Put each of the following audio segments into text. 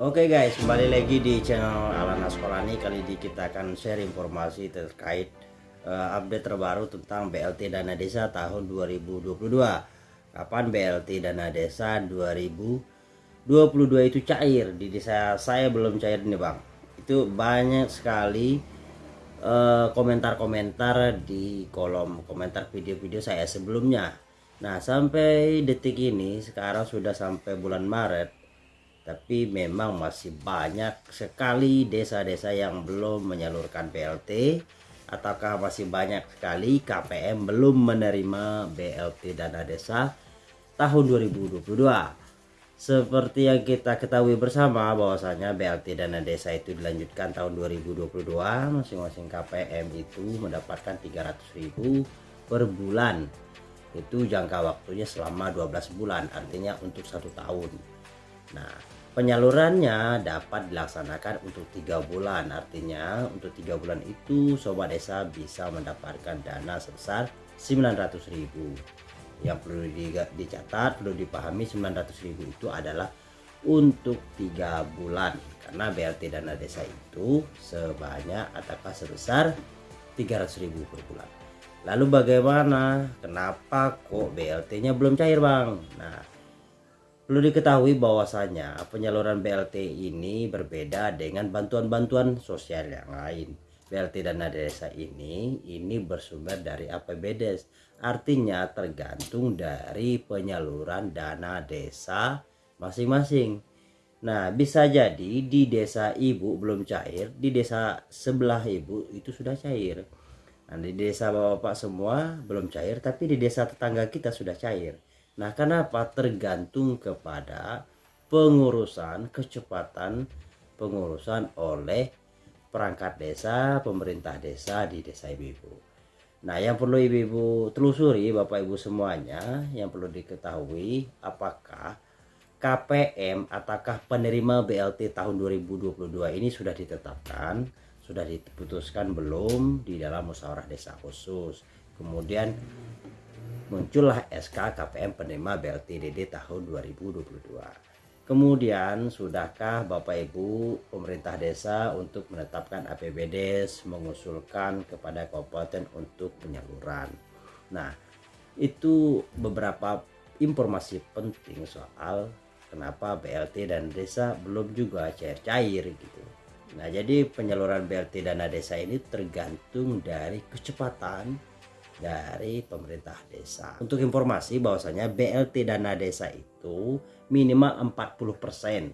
Oke guys, kembali lagi di channel Alana Sekolani. Kali ini kita akan share informasi terkait uh, update terbaru tentang BLT Dana Desa tahun 2022. Kapan BLT Dana Desa 2022 itu cair? Di desa saya belum cair nih bang. Itu banyak sekali eh, komentar-komentar uh, di kolom komentar video-video saya sebelumnya. Nah sampai detik ini sekarang sudah sampai bulan Maret tapi memang masih banyak sekali desa-desa yang belum menyalurkan BLT ataukah masih banyak sekali KPM belum menerima BLT dana desa tahun 2022 seperti yang kita ketahui bersama bahwasanya BLT dana desa itu dilanjutkan tahun 2022 masing-masing KPM itu mendapatkan 300.000 per bulan. Itu jangka waktunya selama 12 bulan artinya untuk satu tahun. Nah, penyalurannya dapat dilaksanakan untuk tiga bulan. Artinya untuk tiga bulan itu sobat desa bisa mendapatkan dana sebesar 900.000. Yang perlu dicatat, perlu dipahami 900.000 itu adalah untuk tiga bulan karena BLT dana desa itu sebanyak ataukah sebesar 300.000 per bulan. Lalu bagaimana? Kenapa kok BLT-nya belum cair, Bang? Nah, Perlu diketahui bahwasanya penyaluran BLT ini berbeda dengan bantuan-bantuan sosial yang lain. BLT dana desa ini ini bersumber dari APBD. Artinya tergantung dari penyaluran dana desa masing-masing. Nah, bisa jadi di desa ibu belum cair, di desa sebelah ibu itu sudah cair. Nah, di desa bapak-bapak semua belum cair, tapi di desa tetangga kita sudah cair. Nah, kenapa tergantung kepada pengurusan kecepatan pengurusan oleh perangkat desa, pemerintah desa di desa ibu-ibu. Nah, yang perlu ibu-ibu telusuri Bapak Ibu semuanya, yang perlu diketahui apakah KPM ataukah penerima BLT tahun 2022 ini sudah ditetapkan, sudah diputuskan belum di dalam musyawarah desa khusus. Kemudian muncullah SK KPM penerima BLTDD tahun 2022. Kemudian sudahkah Bapak Ibu pemerintah desa untuk menetapkan APBD mengusulkan kepada kabupaten untuk penyaluran. Nah, itu beberapa informasi penting soal kenapa BLT dan desa belum juga cair-cair gitu. Nah, jadi penyaluran BLT dana desa ini tergantung dari kecepatan dari pemerintah desa. Untuk informasi bahwasanya BLT dana desa itu minimal 40%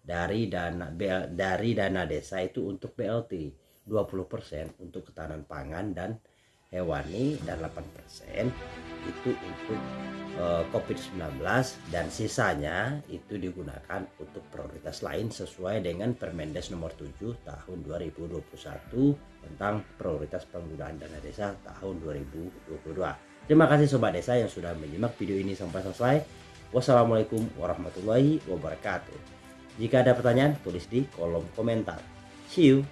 dari dana dari dana desa itu untuk BLT, 20% untuk ketahanan pangan dan hewani dan 8% itu untuk eh, COVID-19 dan sisanya itu digunakan untuk prioritas lain sesuai dengan Permendes nomor 7 tahun 2021 tentang prioritas penggunaan dana desa tahun 2022. Terima kasih sobat desa yang sudah menyimak video ini sampai selesai. Wassalamualaikum warahmatullahi wabarakatuh. Jika ada pertanyaan tulis di kolom komentar. See you.